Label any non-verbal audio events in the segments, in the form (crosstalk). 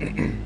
mm (clears throat)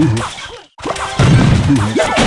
Mm-hmm. (laughs)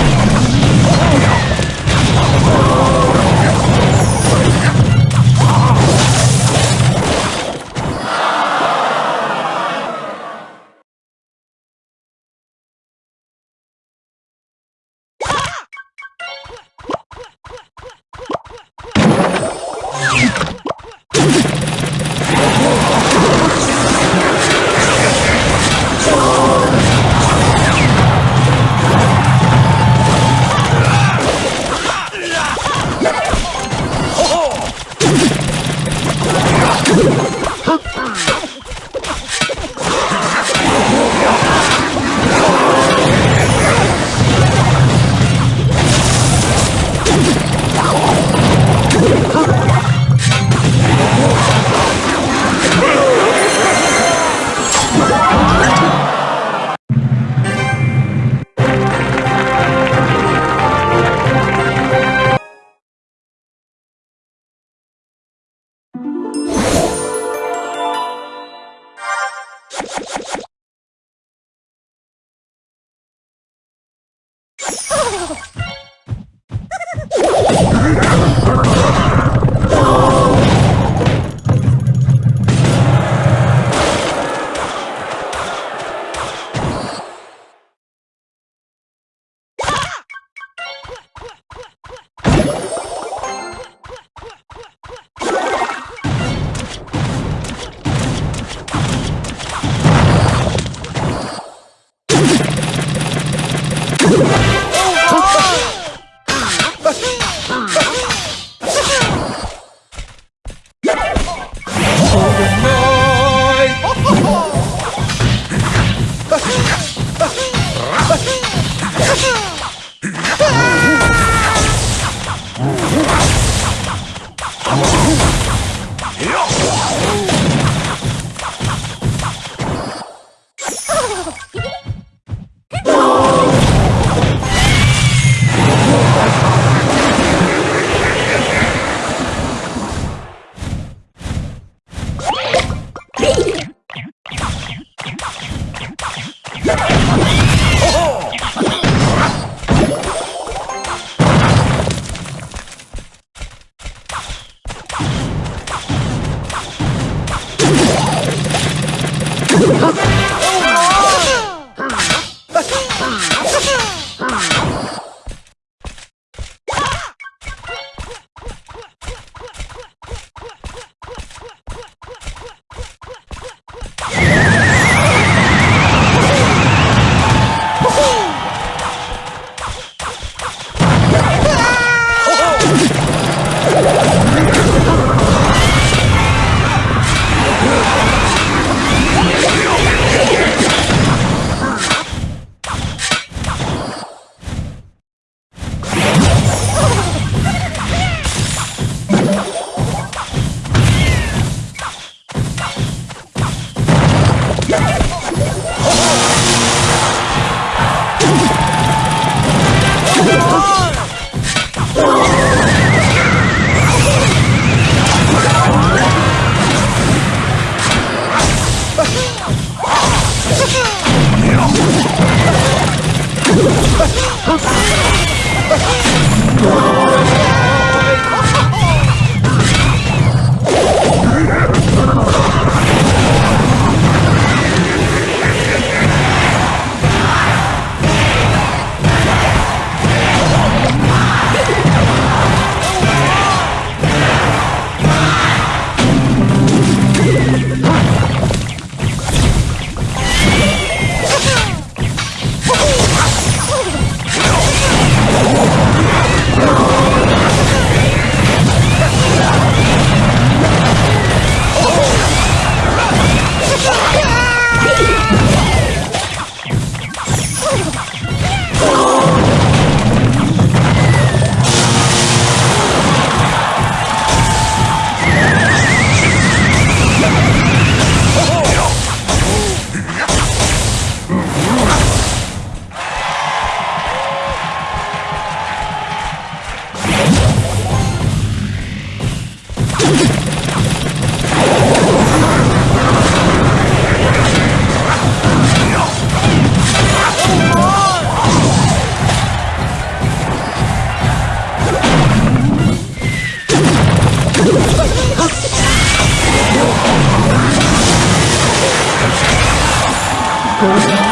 Huh?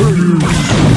Hey.